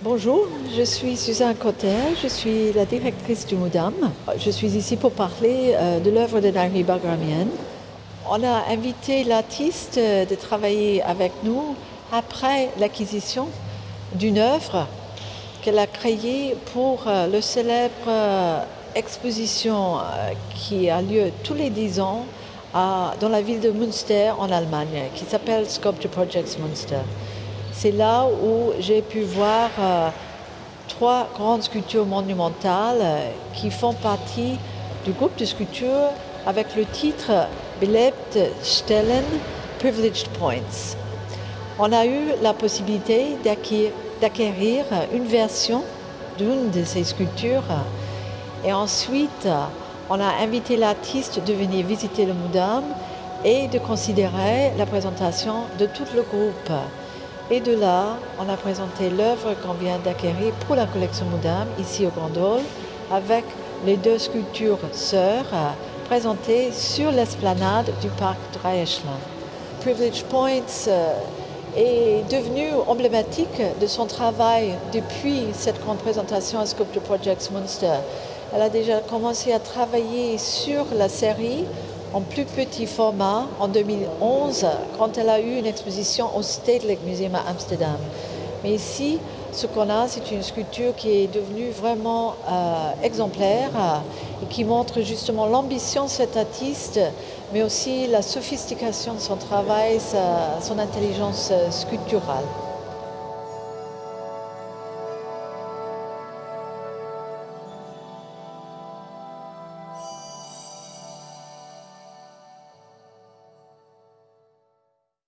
Bonjour, je suis Suzanne Cotter, je suis la directrice du MUDAM. Je suis ici pour parler euh, de l'œuvre de Nari Bagramian. On a invité l'artiste euh, de travailler avec nous après l'acquisition d'une œuvre qu'elle a créée pour euh, le célèbre exposition qui a lieu tous les dix ans dans la ville de Münster en Allemagne, qui s'appelle Sculpture Projects Münster. C'est là où j'ai pu voir euh, trois grandes sculptures monumentales euh, qui font partie du groupe de sculptures avec le titre Belebt Stellen Privileged Points. On a eu la possibilité d'acquérir une version d'une de ces sculptures et ensuite on a invité l'artiste de venir visiter le Moudam et de considérer la présentation de tout le groupe. Et de là, on a présenté l'œuvre qu'on vient d'acquérir pour la collection Moudam, ici au Grand Hall, avec les deux sculptures sœurs euh, présentées sur l'esplanade du parc Dreieschland. Privilege Points euh, est devenu emblématique de son travail depuis cette grande présentation à Sculpture Projects Munster. Elle a déjà commencé à travailler sur la série en plus petit format en 2011 quand elle a eu une exposition au Stedelijk Museum à Amsterdam. Mais ici, ce qu'on a, c'est une sculpture qui est devenue vraiment euh, exemplaire euh, et qui montre justement l'ambition de cet artiste, mais aussi la sophistication de son travail, son intelligence euh, sculpturale.